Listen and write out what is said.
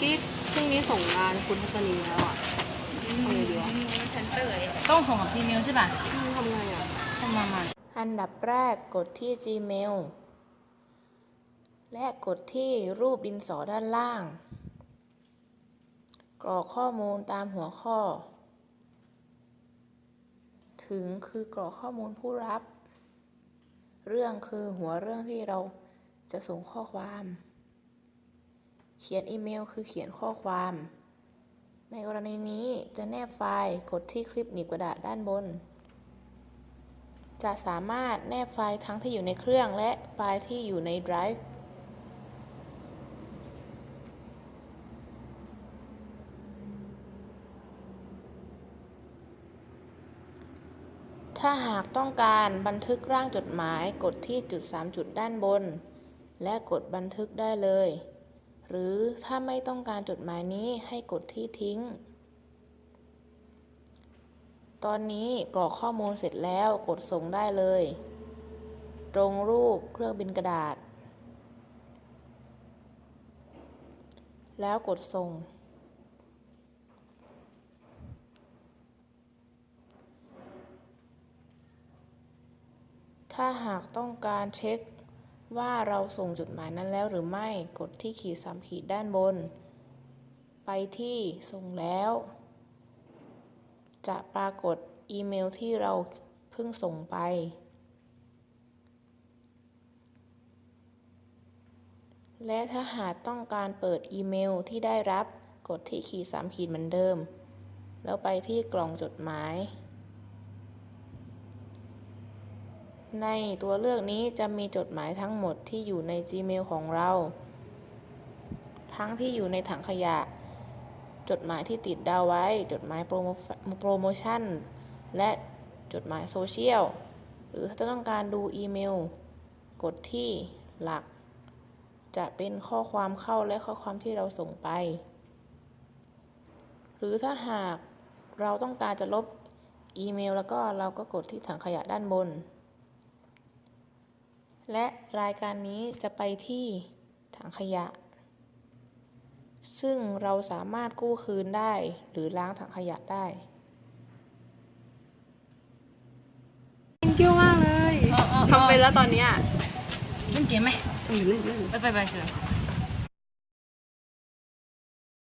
กี้พรุ่งนี้ส่งงานคุณทัศนีแล้วอะ ทำไงดีวะ ฉันเตยต้องส่งกับ Gmail ใช่ป่ะอืมทำไงอะทำมามาอันดับแรกกดที่ Gmail และกดที่รูปดินสอด้านล่าง กรอกข้อมูลตามหัวข้อ ถึงคือกรอกข้อมูลผู้รับ เรื่องคือหัวเรื่องที่เราจะส่งข้อความ เขียนอีเมลคือเขียนข้อความ ในกรณีนี้จะแนบไฟล์กดที่คลิปหนีบกระดาษด้านบน จะสามารถแนบไฟล์ทั้งที่อยู่ในเครื่องและไฟล์ที่อยู่ใน Drive ถ้าหากต้องการบันทึกร่างจดหมายกดที่จุด 3 จุดด้านบน และกดบันทึกได้เลย หรือถ้าไม่ต้องการจดหมายนี้ให้กดที่ทิ้ง ตอนนี้กรอกข้อมูลเสร็จแล้วกดส่งได้เลย ตรงรูปเครื่องบินกระดาษ แล้วกดส่ง ถ้าหากต้องการเช็ค ว่าเราส่งจดหมายนั้นแล้วหรือไม่ กดที่ขีดสามขีดด้านบน ไปที่ส่งแล้ว จะปรากฏอีเมลที่เราเพิ่งส่งไป และถ้าหากต้องการเปิดอีเมลที่ได้รับ กดที่ขีดสามขีดเหมือนเดิม แล้วไปที่กล่องจดหมาย ในตัวเลือกนี้จะมีจดหมายทั้งหมดที่อยู่ใน Gmail ของเรา ทั้งที่อยู่ในถังขยะ จดหมายที่ติดดาวไว้ จดหมายโปรโมโปรโมชั่น และจดหมายโซเชียล หรือถ้าต้องการดูอีเมล กดที่หลัก จะเป็นข้อความเข้าและข้อความที่เราส่งไป หรือถ้าหากเราต้องการจะลบอีเมล แล้วก็เราก็กดที่ถังขยะด้านบน และรายการนี้จะไปที่ถังขยะ ซึ่งเราสามารถกู้คืนได้หรือล้างถังขยะได้ thank you มากเลยเออเออเออทำไปแล้วตอนเนี้ยเล่นเกมไหมเออเล่นเล่นไปไปไปเชิญ